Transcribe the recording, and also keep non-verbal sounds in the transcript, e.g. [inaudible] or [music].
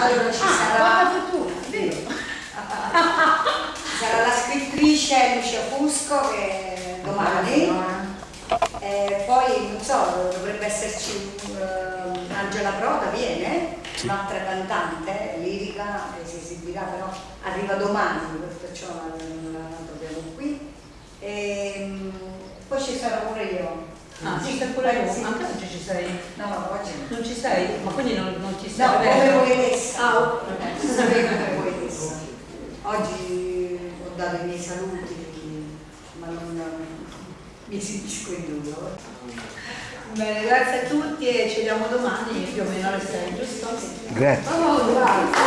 allora ci Ah, sarà fortuna, vero? [laughs] ci sarà la scrittrice Lucia Fusco che domani Eh, poi non so, dovrebbe esserci uh, Angela Proda, viene, un'altra cantante lirica che si esibirà, però arriva domani, perciò non la troviamo qui. E, poi ci sarò pure io. Ah, ci stai pure tu? Sì. Anche oggi ci sei? No, no. Non ci sei? Ma quindi non, non ci No, stai come poetessa. Ah, ok. Si sapeva come poetessa. Oggi ho dato i miei saluti, ma non mi esibisco in due. Bene, grazie a tutti e ci vediamo domani più o meno alle 6, giusto? Grazie. Oh, grazie.